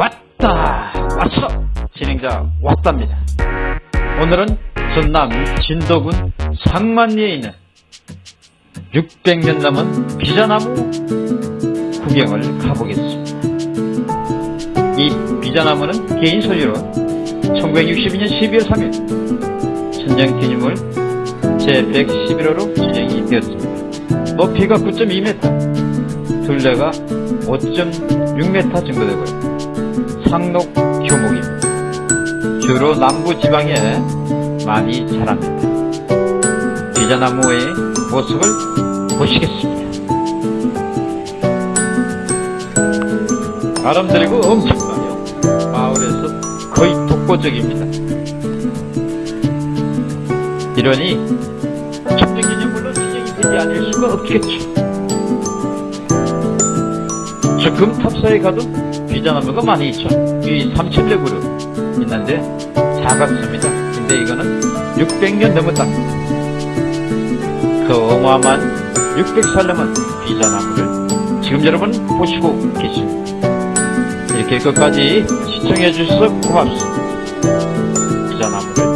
왔다. 왔어. 진행자 왔답니다. 오늘은 전남 진도군 상만리에 있는 600년 넘은 비자나무 구경을 가보겠습니다. 이 비자나무는 개인 소유로 1962년 12월 3일 천장 기념물 제111호로 지정이 되었습니다. 높이가 9.2m 둘레가 5.6m 정도 되고요 상록 교목입니다. 주로 남부 지방에 많이 자랍니다. 비자나무의 모습을 보시겠습니다. 아름드리고 엄청나요. 마을에서 거의 독보적입니다. 이러니 천정기념물로 지정이 되지 않을 수가 없겠죠. 저 금탑사에 가도 비자나무가 많이 있죠. 이 삼칠레구로 있는데 작았습니다. 근데 이거는 600년 넘었다. 그 어마어마한 600살 넘은 비자나무를 지금 여러분 보시고 계십니다. 이렇게 끝까지 시청해 주셔서 고맙습니다. 비자나무를